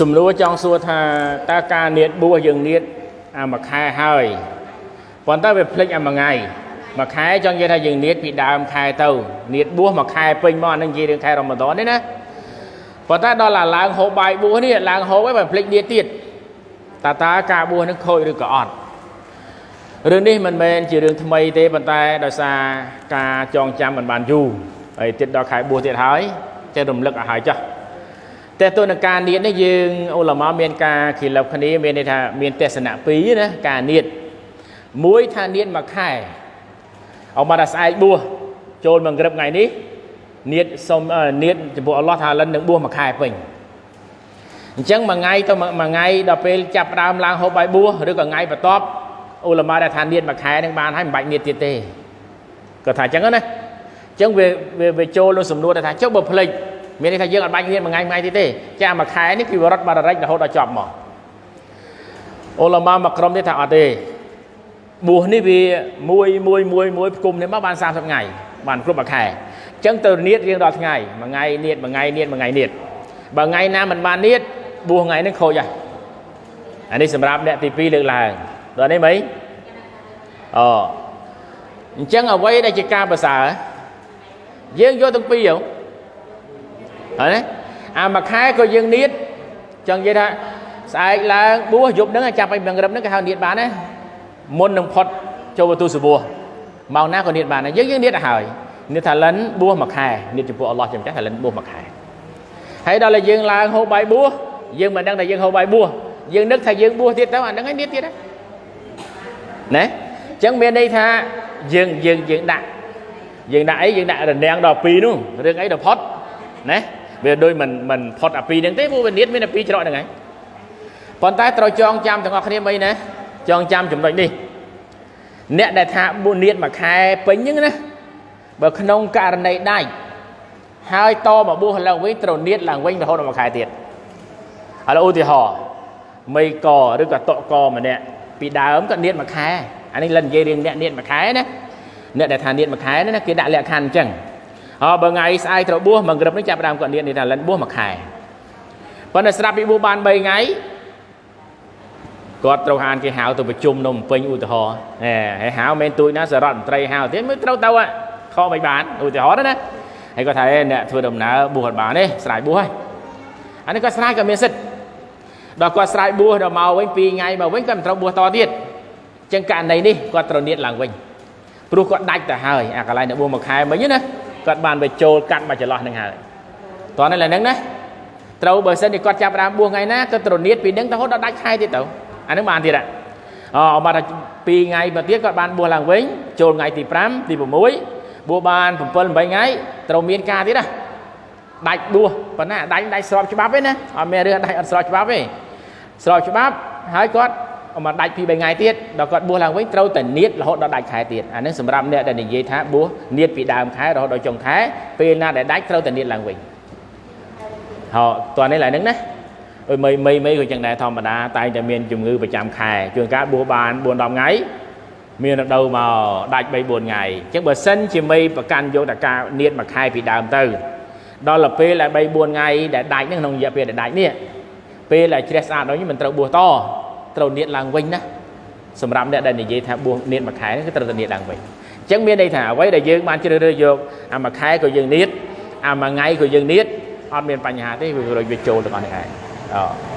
សំណួរចង់សួរថាតើការនៀតបួសយើងនៀតអាមួយខែហើយប៉ុន្តែវាភ្លេចអាមួយថ្ងៃមួយខែចង់និយាយថាយើងនៀតពីដើមខែទៅនៀតបួសមួយខែពេញមកអានឹងនិយាយរឿងខែរ៉ូម៉ាដនទេណាប៉ុន្តែដល់ឡាឡើងហូបបាយបួសនេះឡើងហូបហើយបើភ្លេចនៀតទៀតតើតើការបួសនឹងខូចឬក៏អត់រឿងនេះមិនមែនជារឿងថ្មីទេប៉ុន្តែដោយសារការចងចាំមិនបានយូរហើយទៀតដល់ខែបួសទៀតហើយចេះរំលឹកឲ្យហើយចុះ តែទៅនឹងការនៀតនេះយើងអ៊ុលម៉ាមានការខិលបគ្នាមានន័យថាមានទស្សនៈពីរណាការនៀតមួយថានៀតមួយខែអមថាស្អែកបួសចូលមកក្រឹបថ្ងៃនេះនៀតសុំនៀតចំពោះអល់ឡោះថាលិននឹងបួសមួយខែពេញអញ្ចឹងមួយថ្ងៃទៅមួយថ្ងៃដល់ពេលចាប់ដើមឡើងហូបបាយបួសឬក៏ថ្ងៃបន្ទាប់អ៊ុលម៉ាដែលថានៀតមួយខែនឹងបានហើយមិនបាច់នៀតទៀតទេគាត់ថាអញ្ចឹងណាអញ្ចឹងវាវាចូលក្នុងសំណួរថាចុះបើភ្លេច មានន័យថាយើងអត់បាច់រៀនមួយថ្ងៃមួយថ្ងៃទៀតទេចាមួយខែនេះគឺវរតបាររិចរហូតដល់ចប់មកអូឡាម៉ាមកក្រុមនេះថាអត់ទេបួសនេះវាមួយមួយមួយមួយផ្គុំនេះមកបាន30ថ្ងៃបានគ្រប់មួយខែអញ្ចឹងទៅនៀតរៀងដល់ថ្ងៃមួយថ្ងៃនៀតមួយថ្ងៃនៀតមួយថ្ងៃនៀតបើថ្ងៃណាមិនបាននៀតបួសថ្ងៃនេះខូចហើយអានេះសម្រាប់អ្នកទី2លើកឡើងដល់នេះមិនអូអញ្ចឹងអ្វីដែលជាការប្រសើរយើងយកទាំងពីរហ្នឹង ហើយណាអាមួយខែក៏យើងនៀតចង់និយាយថាស្អែកឡើងបួសយប់ហ្នឹងចាប់ឲ្យមង្រឹបហ្នឹងគេហៅនៀតបានណាមុននឹងផុតចូលបន្ទូសបួសម៉ោងណាក៏នៀតបានដែរយើងយើងនៀតទៅហើយនៀតថាលិនបួសមួយខែនៀតចំពោះអល់ឡោះចាំចាស់ថាលិនបួសមួយខែហើយដល់តែយើងឡើងហូបបាយបួសយើងមិនដឹងថាយើងហូបបាយបួសយើងនឹកថាយើងបួសទៀតទៅអាហ្នឹងឯងនៀតទៀតណាអញ្ចឹងមានន័យថាយើងយើងយើងដាក់យើងដាក់អីយើងដាក់រនាំងដល់2នោះរឿងអីដល់ផុតណា វាដូចមិនមិនផុតអាពីរហ្នឹងទេព្រោះវានៀតមានអាពីរច្រកហ្នឹងហើយប៉ុន្តែត្រូវចងចាំទាំងអស់គ្នាមិនណាចងចាំចំណុចនេះអ្នកដែលថាបួននៀតមួយខែពេញហ្នឹងណាបើក្នុងករណីដាច់ហើយតមកបួសឡើងវិញត្រូវនៀតឡើងវិញរហូតដល់មួយខែទៀតឥឡូវឧទាហរណ៍មីកឬក៏តកកម្នាក់ពីដើមក៏នៀតមួយខែអានេះលិននិយាយរឿងអ្នកនៀតមួយខែណាអ្នកដែលថានៀតមួយខែណាគេដាក់លក្ខខណ្ឌអញ្ចឹង អបើថ្ងៃស្អែកត្រូវបួសមួយក្រឹបនេះចាប់ដើមគាត់នៀតនេះថាលិនបួសមួយខែប៉ុន្តែស្រាប់ពីបួសបាន3ថ្ងៃគាត់ត្រូវហានគេហៅទៅប្រជុំនៅពេញឧទាហរណ៍ហេហើយហៅមិនទួយណាសរដ្ឋមន្ត្រីហៅទៀតមិនត្រូវទៅខកមិនបានឧទាហរណ៍ណាហើយគាត់ថាអ្នកធ្វើដំណើរបួសអត់បានទេស្រ័យបួសហើយអានេះគាត់ស្រ័យក៏មានសិទ្ធដល់គាត់ស្រ័យបួសដល់មកវិញ2ថ្ងៃមកវិញគាត់មិនត្រូវបួសតទៀតអញ្ចឹងករណីនេះគាត់ត្រូវនៀតឡើងវិញព្រោះគាត់ដាច់ទៅហើយអាកន្លែងនៅបួសមួយខែមិញណា គាត់បានទៅចូលកាត់មកចន្លោះនឹងហើយតោះនេះឡើយហ្នឹងណាត្រូវបើសិនជាគាត់ចាប់ដើមបួសថ្ងៃណាគាត់ត្រនៀតពីហ្នឹងទៅរហូតដល់ដាច់ខែទៀតទៅអាហ្នឹងបានទៀតអូមកថា2ថ្ងៃមកទៀតគាត់បានបួសឡើងវិញចូលថ្ងៃទី5ទី6បួសបាន7 8ថ្ងៃត្រូវមានការទៀតណាដាច់បួសប៉ុណ្ណាដាច់ដាច់ស្របច្បាប់ទេណាអត់មានរឿងដាច់អត់ស្របច្បាប់ទេស្របច្បាប់ហើយគាត់ មកដាច់ពី3ថ្ងៃទៀតដល់គាត់បួសឡើងវិញត្រូវតែនៀតរហូតដល់ដាច់ខែទៀតអានេះសម្រាប់អ្នកដែលនិយាយថាបួសនៀតពីដើមខែរហូតដល់ចុងខែពេលណាដែលដាច់ត្រូវតែនៀតឡើងវិញហោតើនេះឡើយហ្នឹងណាអើមីមីមីក៏ចឹងដែរធម្មតាតែងតែមានជំងឺប្រចាំខែជួនកាលបួសបាន4 10ថ្ងៃមានរដូវមកដាច់3 4ថ្ងៃអញ្ចឹងបើសិនជាមីប្រកាន់យកតែការនៀតមួយខែពីដើមទៅដល់ទៅពេលដែល3 4ថ្ងៃដែលដាច់ហ្នឹងក្នុងរយៈពេលដែលដាច់នេះពេលដែលជ្រះស្អាតដល់នេះមិនត្រូវបួសត ត្រូវនៀតឡើងវិញណាសម្រាប់អ្នកដែលនិយាយថាបួសនៀតមួយខែគឺត្រូវតែនៀតឡើងវិញអញ្ចឹងមានន័យថាអ្វីដែលយើងបានជ្រើសរើសយកអាមួយខែក៏យើងនៀតអាមួយថ្ងៃក៏យើងនៀតអត់មានបញ្ហាទេវាវាចូលទាំងអស់នេះឯងអូ